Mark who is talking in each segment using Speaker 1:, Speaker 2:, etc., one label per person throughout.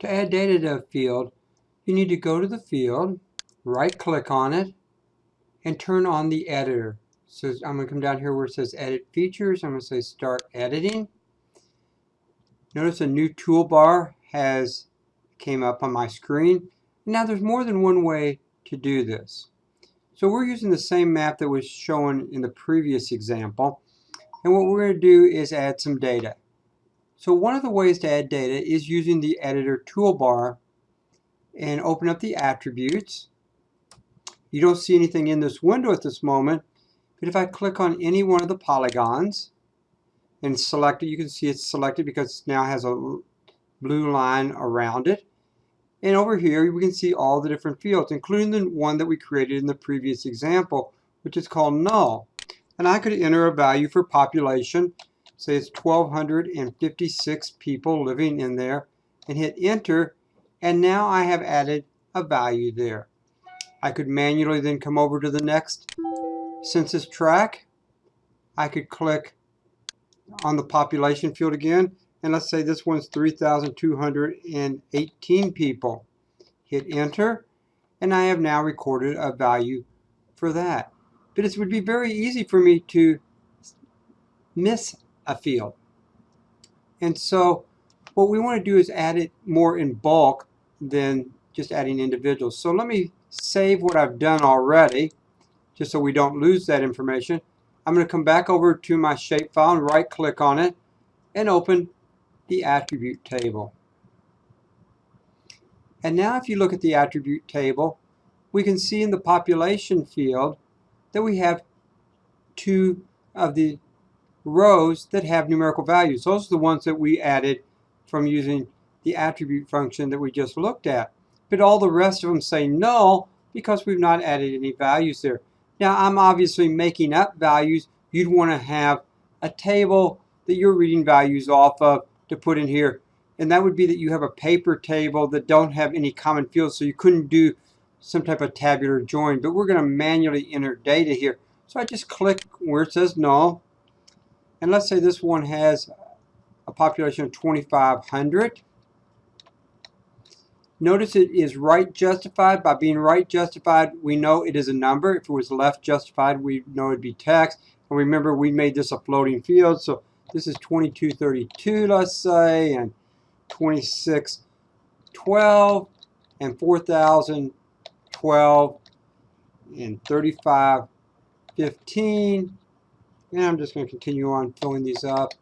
Speaker 1: To add data to a field, you need to go to the field, right click on it, and turn on the editor. So I'm going to come down here where it says edit features. I'm going to say start editing. Notice a new toolbar has came up on my screen. Now there's more than one way to do this. So we're using the same map that was shown in the previous example. And what we're going to do is add some data. So one of the ways to add data is using the editor toolbar and open up the attributes. You don't see anything in this window at this moment, but if I click on any one of the polygons and select it, you can see it's selected because it now has a blue line around it. And over here, we can see all the different fields, including the one that we created in the previous example, which is called null. And I could enter a value for population, say it's 1,256 people living in there, and hit enter, and now I have added a value there. I could manually then come over to the next census tract. I could click on the population field again and let's say this one's 3,218 people. Hit enter, and I have now recorded a value for that. But it would be very easy for me to miss a field. And so what we want to do is add it more in bulk than just adding individuals. So let me save what I've done already, just so we don't lose that information. I'm going to come back over to my shapefile and right click on it and open the attribute table. And now if you look at the attribute table, we can see in the population field that we have two of the rows that have numerical values. Those are the ones that we added from using the attribute function that we just looked at. But all the rest of them say null because we've not added any values there. Now I'm obviously making up values. You'd want to have a table that you're reading values off of to put in here. And that would be that you have a paper table that don't have any common fields, so you couldn't do some type of tabular join. But we're going to manually enter data here. So I just click where it says null. And let's say this one has a population of 2,500. Notice it is right justified. By being right justified, we know it is a number. If it was left justified, we know it'd be text. And remember, we made this a floating field, so this is 2232, let's say, and 2612, and 4012, and 3515. And I'm just going to continue on filling these up.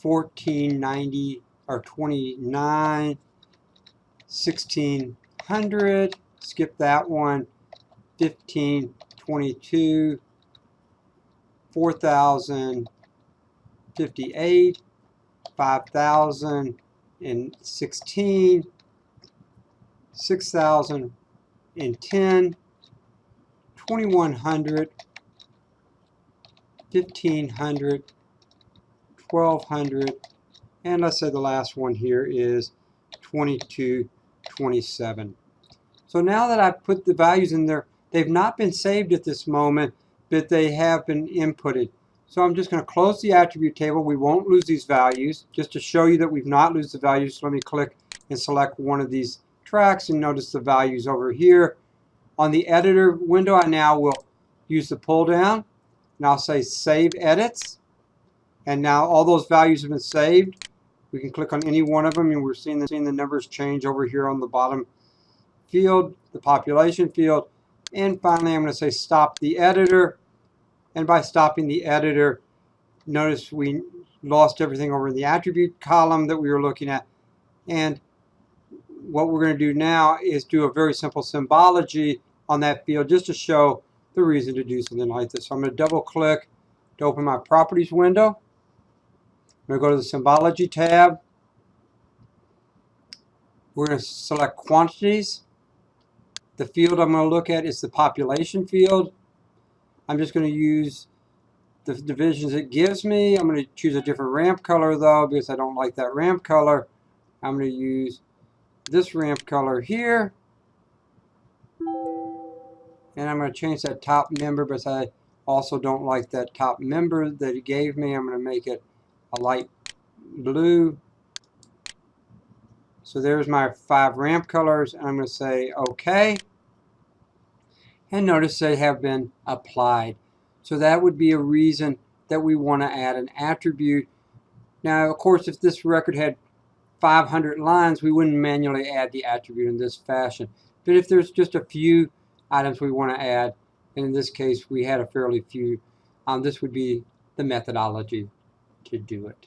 Speaker 1: 1490 or 29 1600 skip that one 15 22, 4,058, 5,016, 6,010, 2,100, 1,500, 1,200, and let's say the last one here is 2227. So now that I've put the values in there, They've not been saved at this moment, but they have been inputted. So I'm just going to close the attribute table. We won't lose these values. Just to show you that we've not lost the values, let me click and select one of these tracks and notice the values over here. On the editor window, I now will use the pull down and I'll say save edits. And now all those values have been saved. We can click on any one of them and we're seeing the, seeing the numbers change over here on the bottom field, the population field. And finally, I'm going to say stop the editor. And by stopping the editor, notice we lost everything over in the attribute column that we were looking at. And what we're going to do now is do a very simple symbology on that field just to show the reason to do something like this. So I'm going to double click to open my properties window. I'm going to go to the symbology tab. We're going to select quantities. The field I'm going to look at is the population field. I'm just going to use the divisions it gives me. I'm going to choose a different ramp color though because I don't like that ramp color. I'm going to use this ramp color here. And I'm going to change that top member because I also don't like that top member that it gave me. I'm going to make it a light blue. So there's my five ramp colors. I'm going to say OK. And notice they have been applied. So that would be a reason that we want to add an attribute. Now, of course, if this record had 500 lines, we wouldn't manually add the attribute in this fashion. But if there's just a few items we want to add, and in this case we had a fairly few, um, this would be the methodology to do it.